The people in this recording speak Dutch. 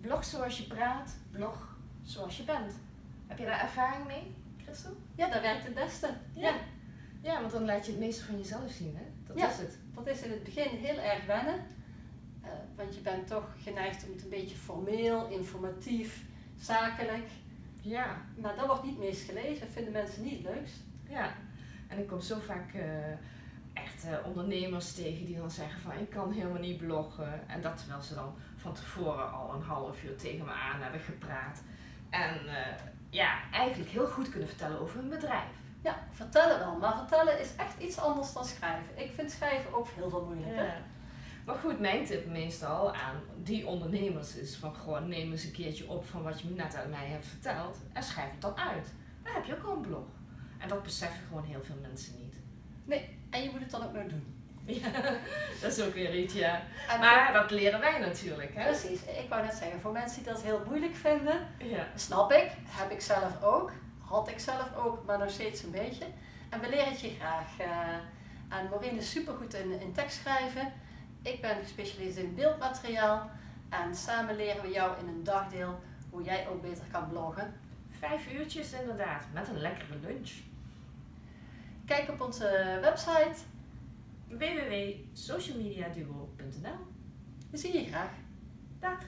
Blog zoals je praat, blog zoals je bent. Heb je daar ervaring mee, Christel? Ja, dat werkt het beste. Ja. Ja. Ja, want dan laat je het meeste van jezelf zien, hè? Dat Ja. is het. Dat is in het begin heel erg wennen. Eh, want je bent toch geneigd om het een beetje formeel, informatief, zakelijk. Ja, Maar dat wordt niet meest gelezen, vinden mensen niet het leukst. ja. En ik kom zo vaak eh, echt ondernemers tegen die dan zeggen van ik kan helemaal niet bloggen. En dat terwijl ze dan van tevoren al een half uur tegen me aan hebben gepraat. En eh, ja, eigenlijk heel goed kunnen vertellen over hun bedrijf. Ja, vertellen wel. Maar vertellen is echt iets anders dan schrijven. Ik vind schrijven ook heel veel moeilijker. Ja. Maar goed, mijn tip meestal aan die ondernemers is van gewoon neem eens een keertje op van wat je net aan mij hebt verteld en schrijf het dan uit. Dan heb je ook al een blog. En dat beseffen gewoon heel veel mensen niet. Nee, en je moet het dan ook nog doen. Ja, dat is ook weer iets, ja. En Maar dat leren wij natuurlijk, hè? Precies, ik wou net zeggen, voor mensen die dat heel moeilijk vinden, Ja. snap ik, heb ik zelf ook, had ik zelf ook, maar nog steeds een beetje. En we leren het je graag. eh en Maureen is supergoed in, in tekst schrijven. Ik ben gespecialiseerd in beeldmateriaal. En samen leren we jou in een dagdeel hoe jij ook beter kan bloggen. Vijf uurtjes inderdaad, met een lekkere lunch. Kijk op onze website. www.socialmediaduo.nl We zien je graag. Dag!